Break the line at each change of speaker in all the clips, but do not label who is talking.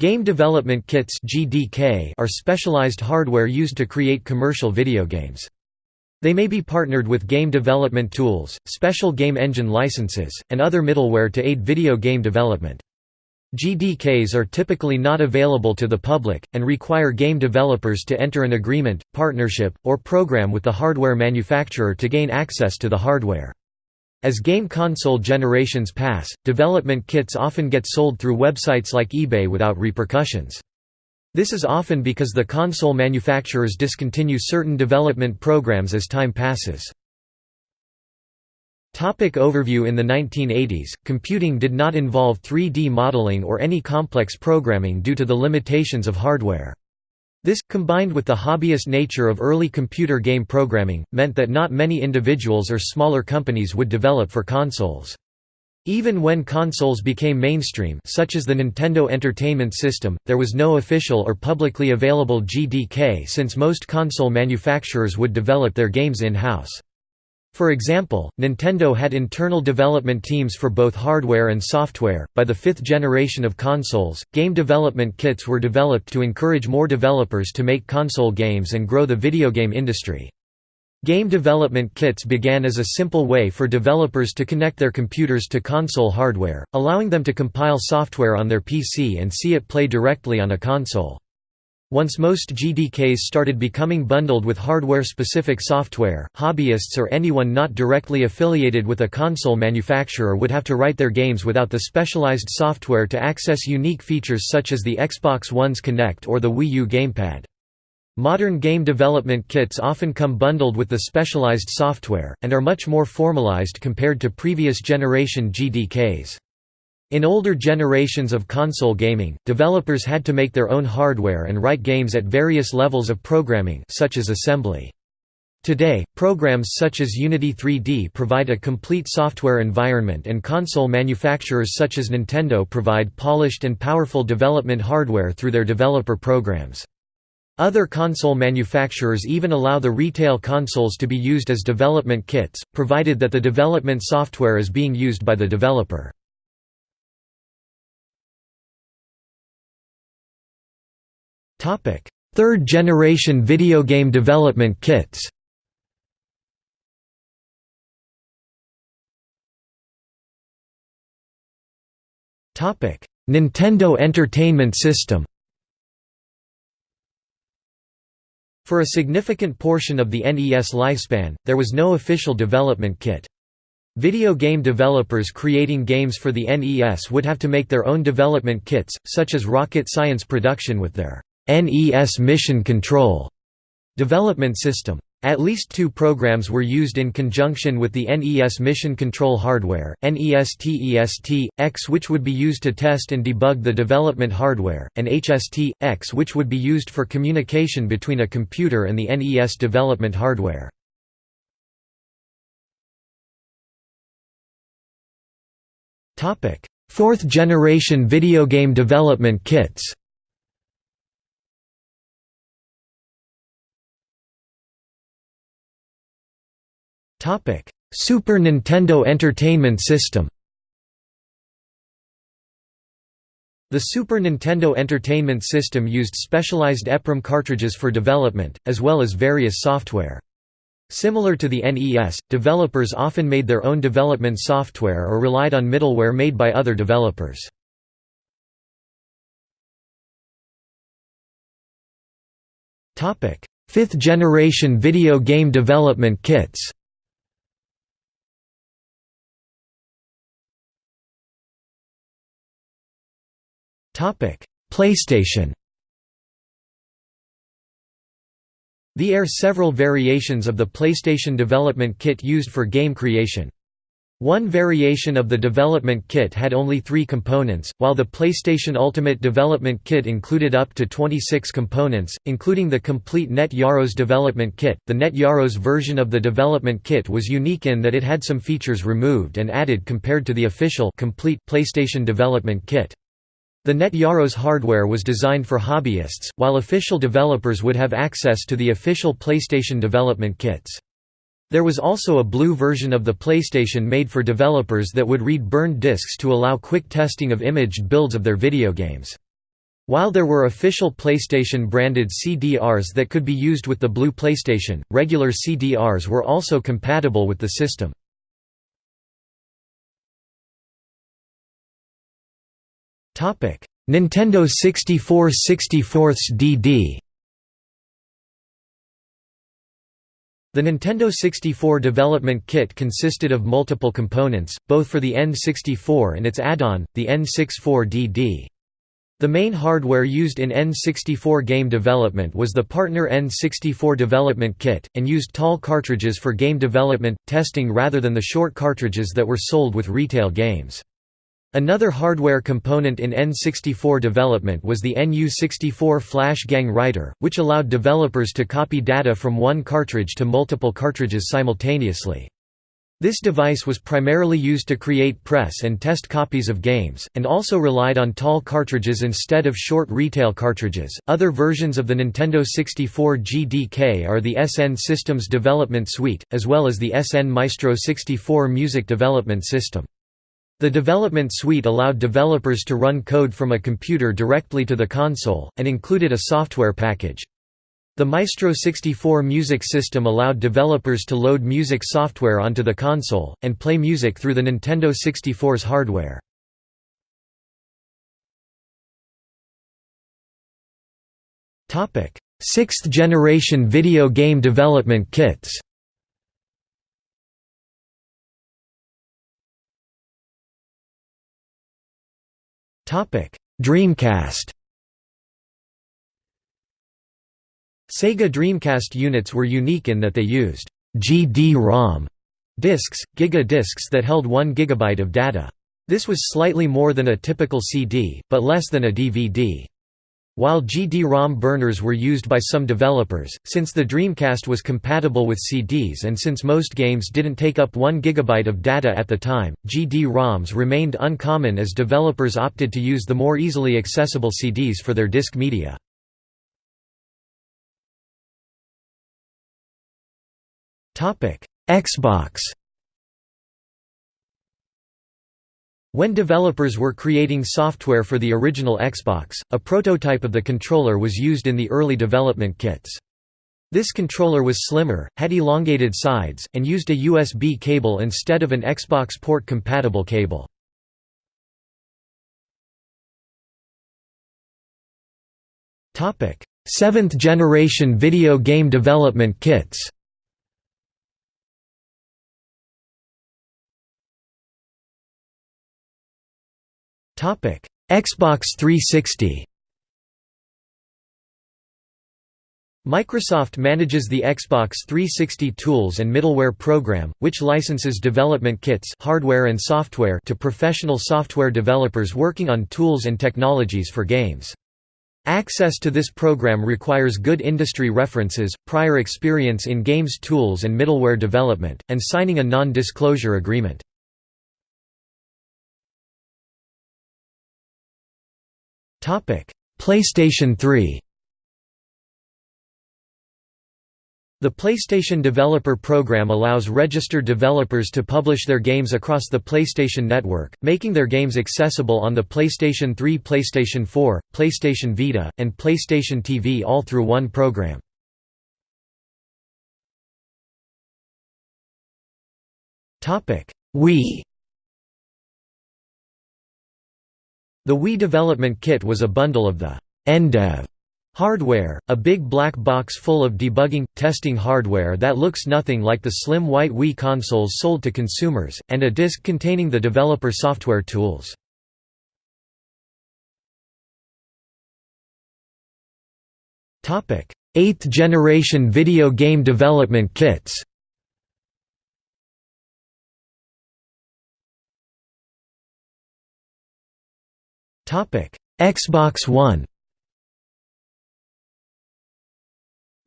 Game development kits (GDK) are specialized hardware used to create commercial video games. They may be partnered with game development tools, special game engine licenses, and other middleware to aid video game development. GDKs are typically not available to the public, and require game developers to enter an agreement, partnership, or program with the hardware manufacturer to gain access to the hardware. As game console generations pass, development kits often get sold through websites like eBay without repercussions. This is often because the console manufacturers discontinue certain development programs as time passes. Topic overview In the 1980s, computing did not involve 3D modeling or any complex programming due to the limitations of hardware. This, combined with the hobbyist nature of early computer game programming, meant that not many individuals or smaller companies would develop for consoles. Even when consoles became mainstream such as the Nintendo Entertainment System, there was no official or publicly available GDK since most console manufacturers would develop their games in-house. For example, Nintendo had internal development teams for both hardware and software. By the fifth generation of consoles, game development kits were developed to encourage more developers to make console games and grow the video game industry. Game development kits began as a simple way for developers to connect their computers to console hardware, allowing them to compile software on their PC and see it play directly on a console. Once most GDKs started becoming bundled with hardware-specific software, hobbyists or anyone not directly affiliated with a console manufacturer would have to write their games without the specialized software to access unique features such as the Xbox One's Kinect or the Wii U gamepad. Modern game development kits often come bundled with the specialized software, and are much more formalized compared to previous generation GDKs. In older generations of console gaming, developers had to make their own hardware and write games at various levels of programming such as assembly. Today, programs such as Unity 3D provide a complete software environment and console manufacturers such as Nintendo provide polished and powerful development hardware through their developer programs. Other console manufacturers even allow the retail consoles to be used as development kits, provided that the development software is being used by the developer. Topic: Third generation video game development kits. Topic: Nintendo Entertainment System. For a significant portion of the NES lifespan, there was no official development kit. Video game developers creating games for the NES would have to make their own development kits, such as Rocket Science Production with their NES Mission Control development system. At least two programs were used in conjunction with the NES Mission Control hardware, NES-TEST-X which would be used to test and debug the development hardware, and HST-X which would be used for communication between a computer and the NES development hardware. Fourth generation video game development kits Super Nintendo Entertainment System The Super Nintendo Entertainment System used specialized EPROM cartridges for development, as well as various software. Similar to the NES, developers often made their own development software or relied on middleware made by other developers. Fifth generation video game development kits PlayStation There are several variations of the PlayStation development kit used for game creation. One variation of the development kit had only three components, while the PlayStation Ultimate development kit included up to 26 components, including the complete Net Yaroze development kit. The Net Yaroze version of the development kit was unique in that it had some features removed and added compared to the official complete PlayStation development kit. The Net Yaroze hardware was designed for hobbyists, while official developers would have access to the official PlayStation development kits. There was also a blue version of the PlayStation made for developers that would read burned discs to allow quick testing of imaged builds of their video games. While there were official PlayStation-branded CDRs that could be used with the Blue PlayStation, regular CDRs were also compatible with the system. Nintendo 64 64 DD The Nintendo 64 development kit consisted of multiple components, both for the N64 and its add-on, the N64DD. The main hardware used in N64 game development was the Partner N64 development kit, and used tall cartridges for game development, testing rather than the short cartridges that were sold with retail games. Another hardware component in N64 development was the NU64 Flash Gang Writer, which allowed developers to copy data from one cartridge to multiple cartridges simultaneously. This device was primarily used to create press and test copies of games, and also relied on tall cartridges instead of short retail cartridges. Other versions of the Nintendo 64 GDK are the SN Systems Development Suite, as well as the SN Maestro 64 Music Development System. The development suite allowed developers to run code from a computer directly to the console, and included a software package. The Maestro 64 music system allowed developers to load music software onto the console, and play music through the Nintendo 64's hardware. Sixth generation video game development kits Dreamcast Sega Dreamcast units were unique in that they used GD-ROM discs, Giga discs that held 1 GB of data. This was slightly more than a typical CD, but less than a DVD. While GD-ROM burners were used by some developers, since the Dreamcast was compatible with CDs and since most games didn't take up 1 GB of data at the time, GD-ROMs remained uncommon as developers opted to use the more easily accessible CDs for their disk media. Xbox When developers were creating software for the original Xbox, a prototype of the controller was used in the early development kits. This controller was slimmer, had elongated sides, and used a USB cable instead of an Xbox port-compatible cable. Seventh generation video game development kits Xbox 360 Microsoft manages the Xbox 360 tools and middleware program, which licenses development kits hardware and software to professional software developers working on tools and technologies for games. Access to this program requires good industry references, prior experience in games tools and middleware development, and signing a non-disclosure agreement. PlayStation 3 The PlayStation Developer Program allows registered developers to publish their games across the PlayStation Network, making their games accessible on the PlayStation 3 PlayStation 4, PlayStation Vita, and PlayStation TV all through one program. Wii The Wii development kit was a bundle of the NDEV hardware, a big black box full of debugging, testing hardware that looks nothing like the slim white Wii consoles sold to consumers, and a disc containing the developer software tools. Eighth generation video game development kits Xbox One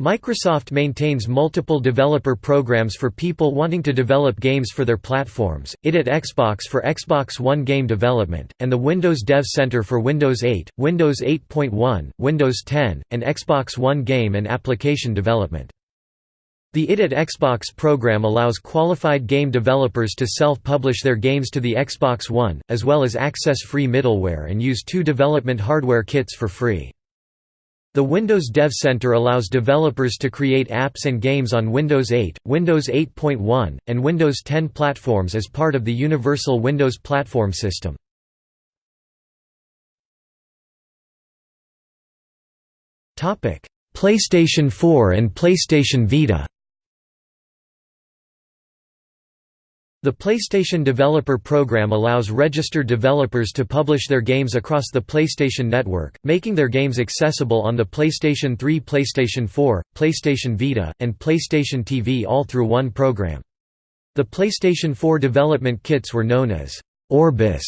Microsoft maintains multiple developer programs for people wanting to develop games for their platforms, ID@Xbox for Xbox One game development, and the Windows Dev Center for Windows 8, Windows 8.1, Windows 10, and Xbox One game and application development. The ID@Xbox program allows qualified game developers to self-publish their games to the Xbox One, as well as access free middleware and use two development hardware kits for free. The Windows Dev Center allows developers to create apps and games on Windows 8, Windows 8.1, and Windows 10 platforms as part of the Universal Windows Platform System. PlayStation 4 and PlayStation Vita The PlayStation Developer Program allows registered developers to publish their games across the PlayStation Network, making their games accessible on the PlayStation 3 PlayStation 4, PlayStation Vita, and PlayStation TV all through one program. The PlayStation 4 development kits were known as Orbis,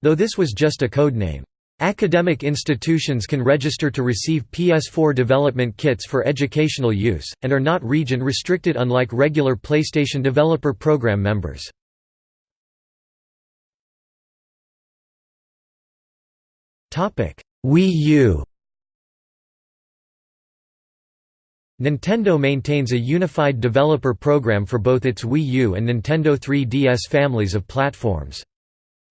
though this was just a codename. Academic institutions can register to receive PS4 development kits for educational use, and are not region-restricted unlike regular PlayStation Developer Program members. Wii U Nintendo maintains a unified developer program for both its Wii U and Nintendo 3DS families of platforms.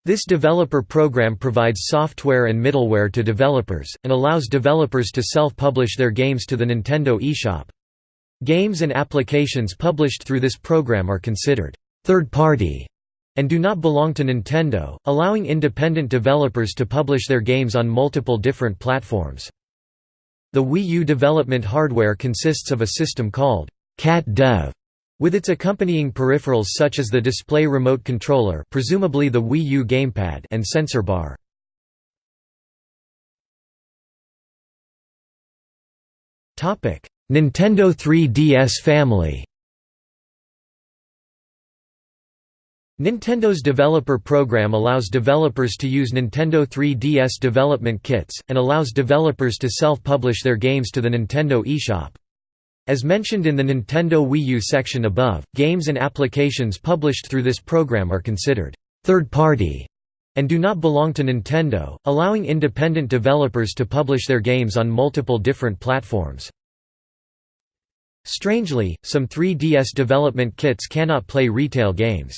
This developer program provides software and middleware to developers, and allows developers to self-publish their games to the Nintendo eShop. Games and applications published through this program are considered third-party and do not belong to Nintendo, allowing independent developers to publish their games on multiple different platforms. The Wii U development hardware consists of a system called Cat Dev with its accompanying peripherals such as the display remote controller presumably the Wii U gamepad and sensor bar. Nintendo 3DS family Nintendo's developer program allows developers to use Nintendo 3DS development kits, and allows developers to self-publish their games to the Nintendo eShop. As mentioned in the Nintendo Wii U section above, games and applications published through this program are considered third-party and do not belong to Nintendo, allowing independent developers to publish their games on multiple different platforms. Strangely, some 3DS development kits cannot play retail games.